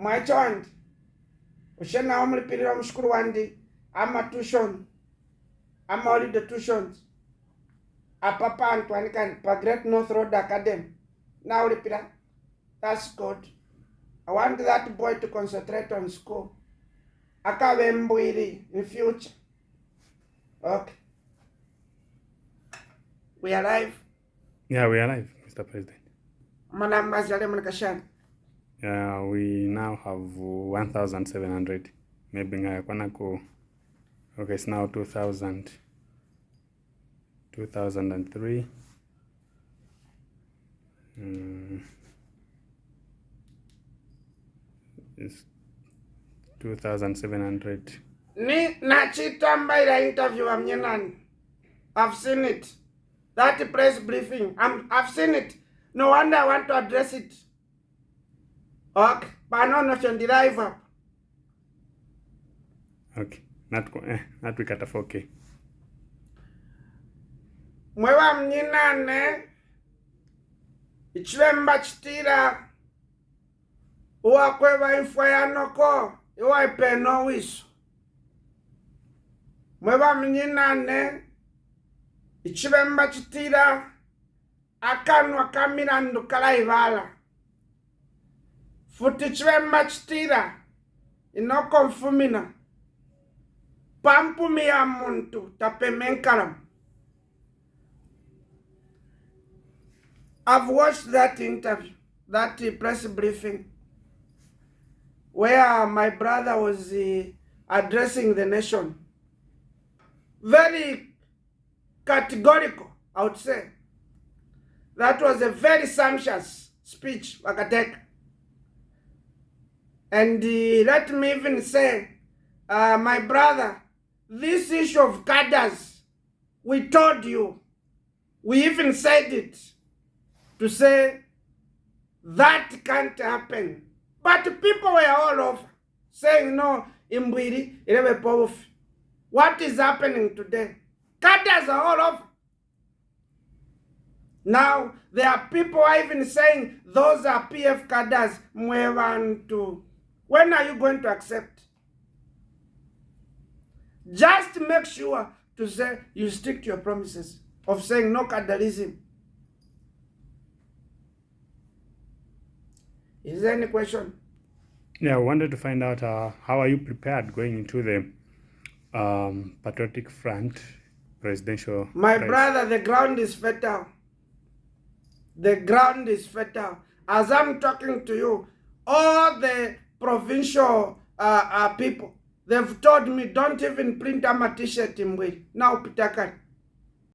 mwacho wandi ushenawo mulipirira mushukuru wandi amatuition amaholiday tuitions apa pantu anikani pa great north road academy naulipira that's good. I want that boy to concentrate on school. Akave mbwiri in future. Okay. We are live. Yeah, we are live, Mr. President. manamazale mulikashani Yeah, we now have uh, 1,700. Maybe ngaya kwana ku. Okay, it's now 2,000. 2003. Mm. It's 2,700. ni nachitambaira interview amnyenani i've seen it that press briefing I'm, i've seen it no wonder i want to address it ok panono chondiraiva okay natwikata eh, 4k mwe vamnyinane ichivemba chitira uwakwe vaifwa yanoko iwaipeno wiso. Mwe vamnyinane ichivemba chitira akanwa kamilandu kalaivala futi chilemba chitira inoko mfumina pampumi ya muntu I've watched that interview, that press briefing, where my brother was uh, addressing the nation. Very categorical, I would say. That was a very sumptuous speech, Wakateka. And uh, let me even say, uh, my brother, this issue of cadres, we told you, we even said it to say that can't happen. But people were all over saying, no, Imbwiri. What is happening today? Cadres are all over. Now, there are people even saying those are PF cadres. Mwevantu. When are you going to accept? Just make sure to say you stick to your promises of saying no cadreism. Is there any question? Yeah, I wanted to find out uh, how are you prepared going into the um, Patriotic Front presidential My race? brother, the ground is fertile. The ground is fertile. As I'm talking to you, all the provincial uh, uh, people, they've told me don't even print my t-shirt way. Now, Pitakari.